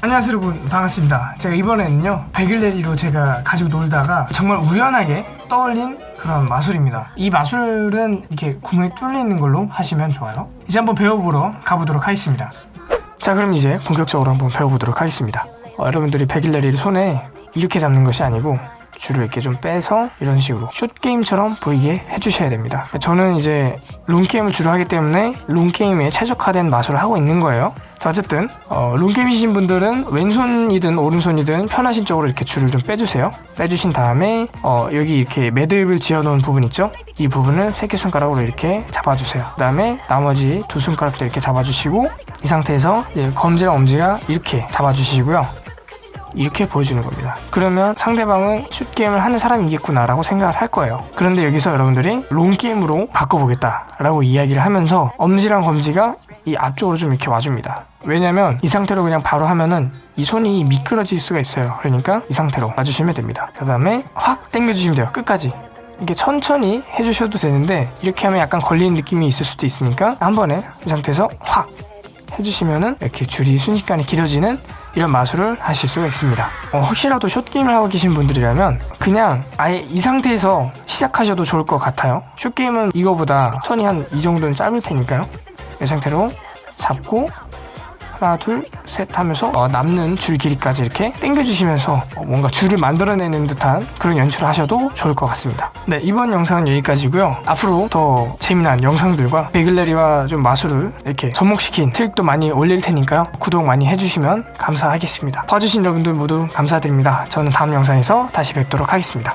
안녕하세요 여러분. 반갑습니다. 제가 이번에는요 베글레리로 제가 가지고 놀다가 정말 우연하게 떠올린 그런 마술입니다. 이 마술은 이렇게 구멍이 뚫려 있는 걸로 하시면 좋아요. 이제 한번 배워보러 가보도록 하겠습니다. 자 그럼 이제 본격적으로 한번 배워보도록 하겠습니다 어, 여러분들이 베글레리를 손에 이렇게 잡는 것이 아니고 줄을 이렇게 좀 빼서 이런 식으로 숏게임처럼 보이게 해주셔야 됩니다. 저는 이제 롱게임을 주로 하기 때문에 롱게임에 최적화된 마술을 하고 있는 거예요. 자 어쨌든 어, 롱게임이신 분들은 왼손이든 오른손이든 편하신 쪽으로 이렇게 줄을 좀 빼주세요. 빼주신 다음에 어, 여기 이렇게 매듭을 지어놓은 부분 있죠? 이 부분을 새끼손가락으로 이렇게 잡아주세요. 그 다음에 나머지 두 손가락도 이렇게 잡아주시고 이 상태에서 검지랑 엄지가 이렇게 잡아주시고요 이렇게 보여주는 겁니다. 그러면 상대방은 슛게임을 하는 사람이겠구나 라고 생각을 할 거예요. 그런데 여기서 여러분들이 롱게임으로 바꿔보겠다 라고 이야기를 하면서 엄지랑 검지가 이 앞쪽으로 좀 이렇게 와줍니다. 왜냐면 이 상태로 그냥 바로 하면은 이 손이 미끄러질 수가 있어요. 그러니까 이 상태로 놔주시면 됩니다. 그 다음에 확 당겨주시면 돼요. 끝까지. 이게 천천히 해주셔도 되는데 이렇게 하면 약간 걸리는 느낌이 있을 수도 있으니까 한 번에 이 상태에서 확 해주시면은 이렇게 줄이 순식간에 길어지는 이런 마술을 하실 수가 있습니다. 어, 혹시라도 숏게임을 하고 계신 분들이라면 그냥 아예 이 상태에서 시작하셔도 좋을 것 같아요. 숏게임은 이거보다 선이 한 이 정도는 짧을 테니까요. 이 상태로 잡고 하나 둘 셋 하면서 어, 남는 줄 길이까지 이렇게 당겨주시면서 어, 뭔가 줄을 만들어내는 듯한 그런 연출을 하셔도 좋을 것 같습니다. 네 이번 영상은 여기까지고요. 앞으로 더 재미난 영상들과 베글레리와 좀 마술을 이렇게 접목시킨 트릭도 많이 올릴 테니까요. 구독 많이 해주시면 감사하겠습니다. 봐주신 여러분들 모두 감사드립니다. 저는 다음 영상에서 다시 뵙도록 하겠습니다